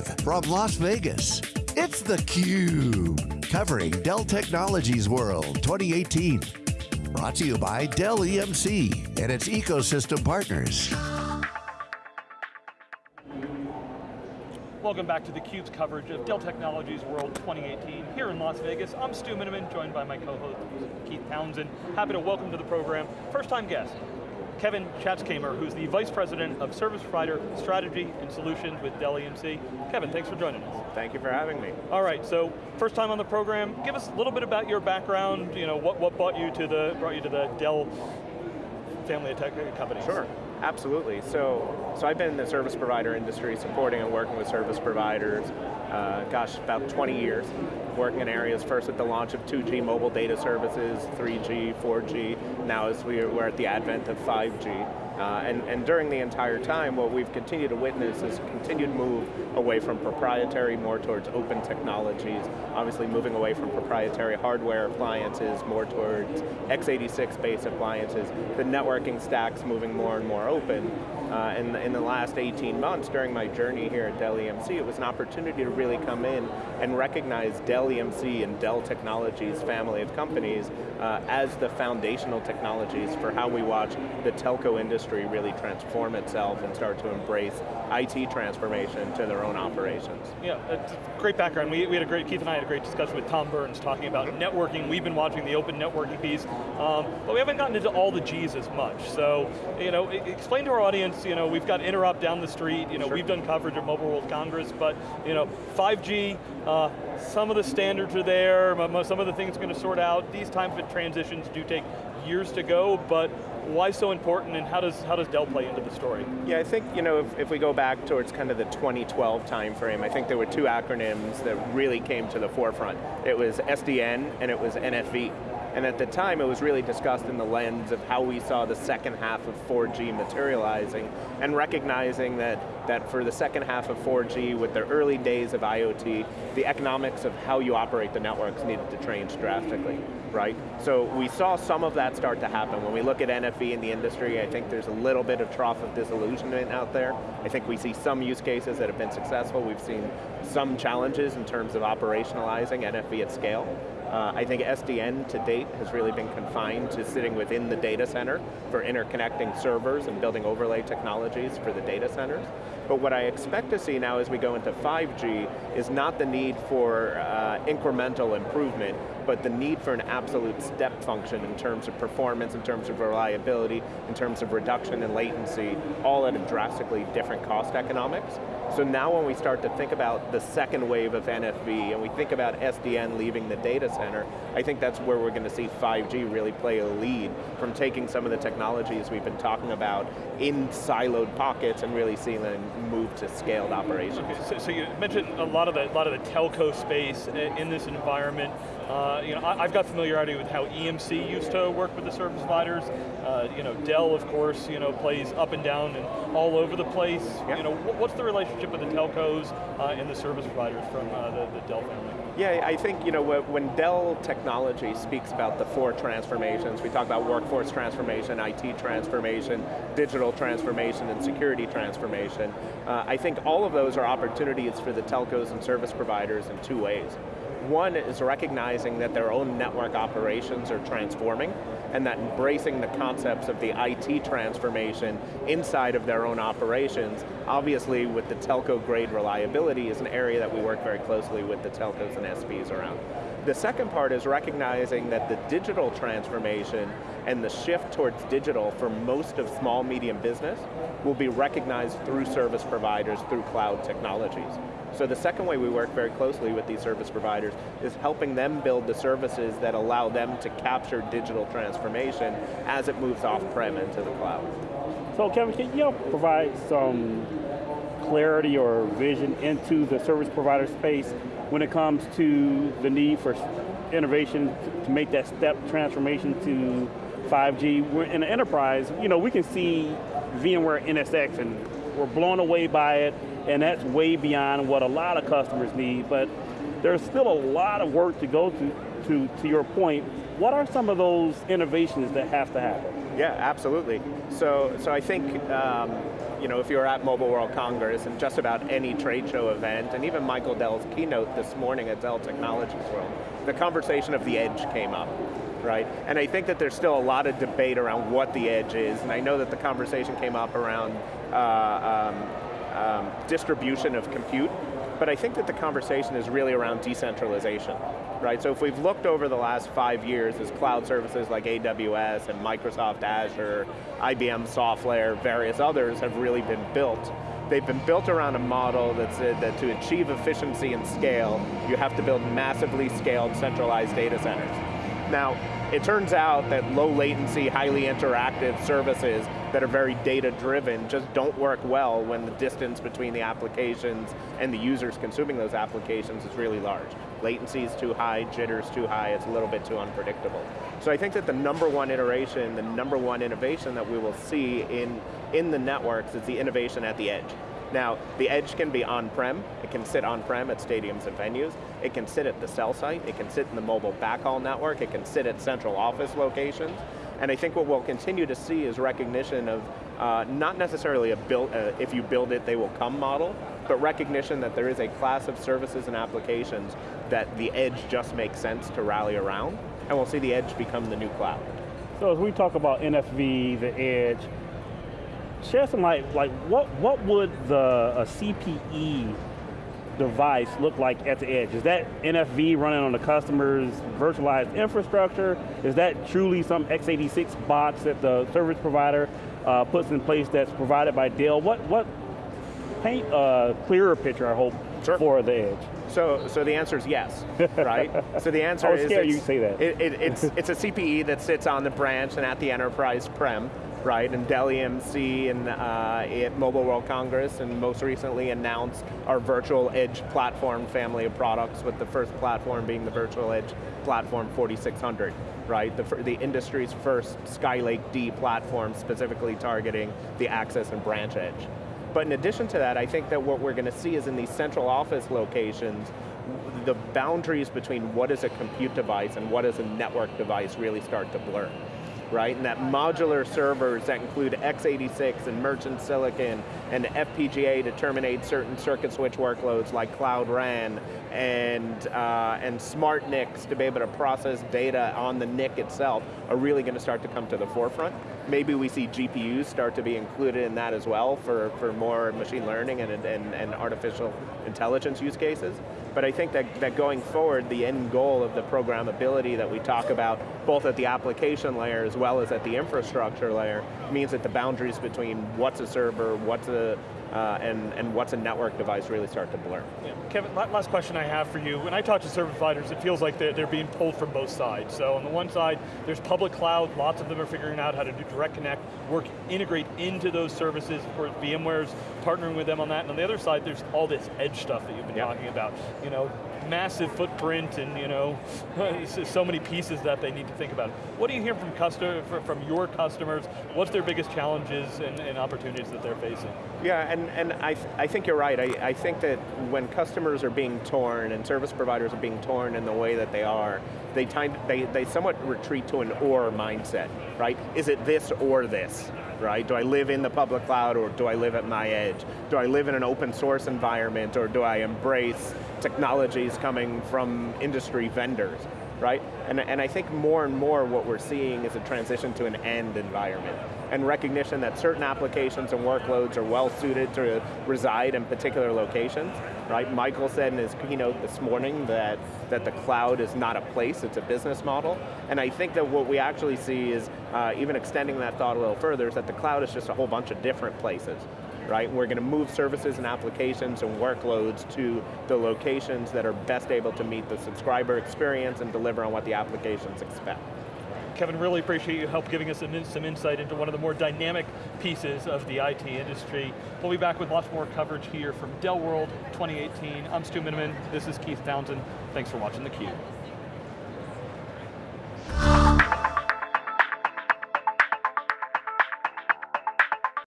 Live from Las Vegas, it's theCUBE, covering Dell Technologies World 2018. Brought to you by Dell EMC and its ecosystem partners. Welcome back to theCUBE's coverage of Dell Technologies World 2018 here in Las Vegas. I'm Stu Miniman, joined by my co-host Keith Townsend. Happy to welcome to the program, first time guest, Kevin Schatzkamer, who's the Vice President of Service Provider Strategy and Solutions with Dell EMC. Kevin, thanks for joining us. Thank you for having me. All right, so first time on the program, give us a little bit about your background, you know, what, what brought you to the, brought you to the Dell family of tech companies. Sure, absolutely. So, so I've been in the service provider industry, supporting and working with service providers, uh, gosh, about 20 years working in areas first at the launch of 2G mobile data services, 3G, 4G, now as we're at the advent of 5G. Uh, and, and during the entire time, what we've continued to witness is a continued move away from proprietary, more towards open technologies, obviously moving away from proprietary hardware appliances, more towards x86-based appliances, the networking stacks moving more and more open. Uh, in, in the last 18 months, during my journey here at Dell EMC, it was an opportunity to really come in and recognize Dell EMC and Dell Technologies family of companies uh, as the foundational technologies for how we watch the telco industry really transform itself and start to embrace IT transformation to their own operations. Yeah, great background. We, we had a great, Keith and I had a great discussion with Tom Burns talking about networking. We've been watching the open networking piece, um, but we haven't gotten into all the G's as much. So, you know, explain to our audience you know, we've got Interop down the street, you know, sure. we've done coverage of Mobile World Congress, but you know, 5G, uh, some of the standards are there, some of the things are going to sort out. These types of transitions do take years to go, but why so important and how does, how does Dell play into the story? Yeah, I think, you know, if, if we go back towards kind of the 2012 timeframe, I think there were two acronyms that really came to the forefront. It was SDN and it was NFV. And at the time, it was really discussed in the lens of how we saw the second half of 4G materializing, and recognizing that, that for the second half of 4G, with the early days of IoT, the economics of how you operate the networks needed to change drastically, right? So we saw some of that start to happen. When we look at NFV in the industry, I think there's a little bit of trough of disillusionment out there. I think we see some use cases that have been successful. We've seen some challenges in terms of operationalizing NFV at scale. Uh, I think SDN to date has really been confined to sitting within the data center for interconnecting servers and building overlay technologies for the data centers. But what I expect to see now as we go into 5G is not the need for uh, incremental improvement, but the need for an absolute step function in terms of performance, in terms of reliability, in terms of reduction in latency, all at a drastically different cost economics. So now when we start to think about the second wave of NFV and we think about SDN leaving the data center, I think that's where we're going to see 5G really play a lead from taking some of the technologies we've been talking about in siloed pockets and really seeing them move to scaled operations. Okay, so, so, you mentioned a lot of the, a lot of the telco space in this environment. Uh, you know, I, have got familiarity with how EMC used to work with the service providers. Uh, you know, Dell, of course, you know, plays up and down and all over the place. You know, what's the relationship with the telcos uh, and the service providers from uh, the, the Dell family? Yeah, I think you know when Dell Technology speaks about the four transformations, we talk about workforce transformation, IT transformation, digital transformation, and security transformation. Uh, I think all of those are opportunities for the telcos and service providers in two ways. One is recognizing that their own network operations are transforming and that embracing the concepts of the IT transformation inside of their own operations, obviously with the telco grade reliability is an area that we work very closely with the telcos and SPs around. The second part is recognizing that the digital transformation and the shift towards digital for most of small, medium business will be recognized through service providers, through cloud technologies. So the second way we work very closely with these service providers is helping them build the services that allow them to capture digital transformation as it moves off-prem into the cloud. So Kevin, can you provide some clarity or vision into the service provider space when it comes to the need for innovation to make that step transformation to 5G. We're in the enterprise, you know, we can see VMware NSX and we're blown away by it and that's way beyond what a lot of customers need, but there's still a lot of work to go to, to, to your point. What are some of those innovations that have to happen? Yeah, absolutely. So, so I think, um, you know, if you're at Mobile World Congress and just about any trade show event, and even Michael Dell's keynote this morning at Dell Technologies World, the conversation of the edge came up right? And I think that there's still a lot of debate around what the edge is, and I know that the conversation came up around uh, um, um, distribution of compute, but I think that the conversation is really around decentralization, right? So if we've looked over the last five years as cloud services like AWS and Microsoft Azure, IBM SoftLayer, various others have really been built, they've been built around a model that's, uh, that to achieve efficiency and scale, you have to build massively scaled centralized data centers. Now, it turns out that low latency, highly interactive services that are very data driven just don't work well when the distance between the applications and the users consuming those applications is really large. Latency is too high, jitter's too high, it's a little bit too unpredictable. So I think that the number one iteration, the number one innovation that we will see in, in the networks is the innovation at the edge. Now, the edge can be on-prem, it can sit on-prem at stadiums and venues, it can sit at the cell site, it can sit in the mobile backhaul network, it can sit at central office locations, and I think what we'll continue to see is recognition of uh, not necessarily a build, uh, if you build it, they will come model, but recognition that there is a class of services and applications that the edge just makes sense to rally around, and we'll see the edge become the new cloud. So as we talk about NFV, the edge, share some light, like what, what would the a CPE device look like at the edge? Is that NFV running on the customer's virtualized infrastructure? Is that truly some x86 box that the service provider uh, puts in place that's provided by Dell? What, what paint a clearer picture, I hope, sure. for the edge? So, so the answer is yes, right? so the answer I was is scared you say that. It, it, it's, it's a CPE that sits on the branch and at the enterprise prem, right? And Dell EMC and uh, at Mobile World Congress and most recently announced our Virtual Edge platform family of products with the first platform being the Virtual Edge platform 4600, right? The, the industry's first Skylake D platform specifically targeting the access and branch edge. But in addition to that, I think that what we're going to see is in these central office locations, the boundaries between what is a compute device and what is a network device really start to blur right? And that modular servers that include x86 and merchant silicon and FPGA to terminate certain circuit switch workloads like Cloud RAN and, uh, and smart NICs to be able to process data on the NIC itself are really going to start to come to the forefront. Maybe we see GPUs start to be included in that as well for, for more machine learning and, and, and artificial intelligence use cases. But I think that, that going forward, the end goal of the programmability that we talk about, both at the application layer as well as at the infrastructure layer, means that the boundaries between what's a server, what's a uh, and, and what's a network device really start to blur. Yeah. Kevin, last question I have for you. When I talk to service providers, it feels like they're, they're being pulled from both sides. So on the one side, there's public cloud, lots of them are figuring out how to do direct connect, work, integrate into those services. Of course, VMware's partnering with them on that. And on the other side, there's all this edge stuff that you've been yep. talking about. You know, massive footprint and you know, so many pieces that they need to think about. What do you hear from customer, from your customers? What's their biggest challenges and, and opportunities that they're facing? Yeah, and, and I, th I think you're right. I, I think that when customers are being torn and service providers are being torn in the way that they are, they, time, they, they somewhat retreat to an or mindset, right? Is it this or this? right? Do I live in the public cloud or do I live at my edge? Do I live in an open source environment or do I embrace technologies coming from industry vendors, right? And, and I think more and more what we're seeing is a transition to an end environment and recognition that certain applications and workloads are well suited to reside in particular locations, right? Michael said in his keynote this morning that, that the cloud is not a place, it's a business model. And I think that what we actually see is, uh, even extending that thought a little further, is that the cloud is just a whole bunch of different places right? We're going to move services and applications and workloads to the locations that are best able to meet the subscriber experience and deliver on what the applications expect. Kevin, really appreciate you help giving us some, some insight into one of the more dynamic pieces of the IT industry. We'll be back with lots more coverage here from Dell World 2018. I'm Stu Miniman, this is Keith Townsend. Thanks for watching theCUBE.